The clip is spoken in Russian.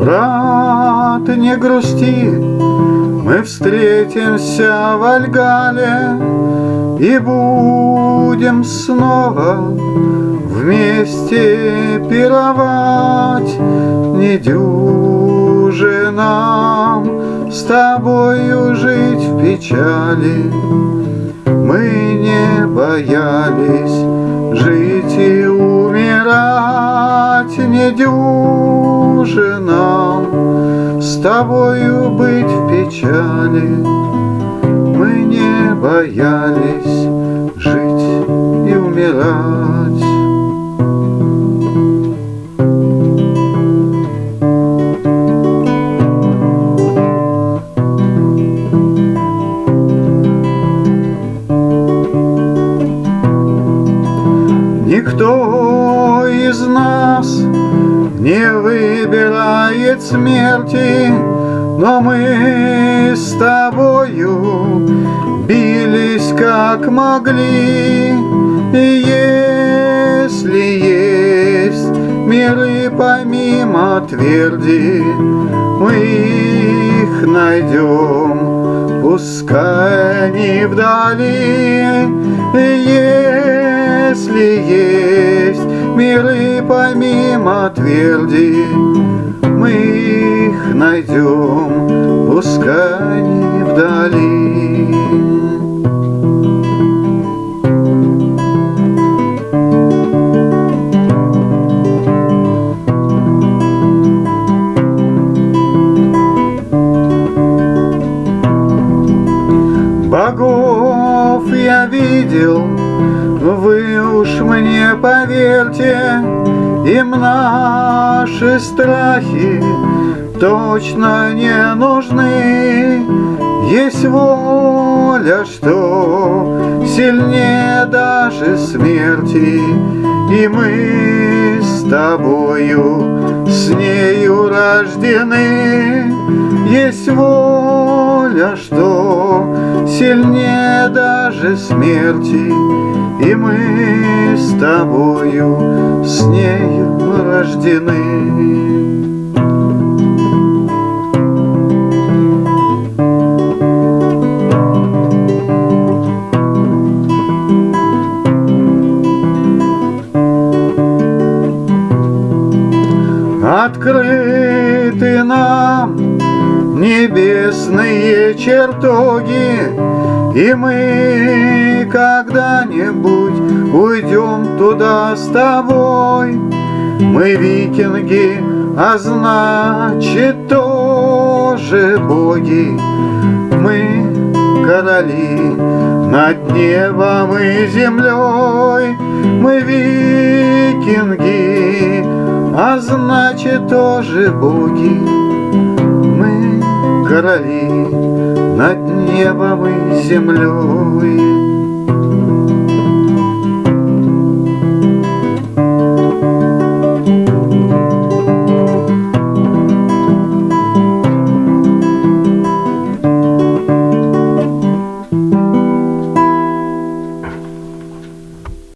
Брат, не грусти, мы встретимся в Альгале И будем снова вместе пировать. Не дюже нам с тобою жить в печали. Мы не боялись жить и умирать, не дюже нам с тобою быть в печали. Мы не боялись жить и умирать. Никто не выбирает смерти, Но мы с тобою бились как могли. И если есть миры помимо тверди, Мы их найдем, пускай они вдали. И если есть миры помимо тверди, Мы их найдем, пускай вдали. Богов я видел вы уж мне поверьте, им наши страхи точно не нужны. Есть воля, что сильнее даже смерти, И мы с тобою с нею рождены. Есть воля, что сильнее даже смерти, И мы с тобою с нею рождены. Открыты нам небесные чертоги, И мы когда-нибудь уйдем туда с тобой. Мы викинги, а значит тоже боги. Мы короли над небом и землей. Мы викинги, а значит тоже боги короли над небом и землей.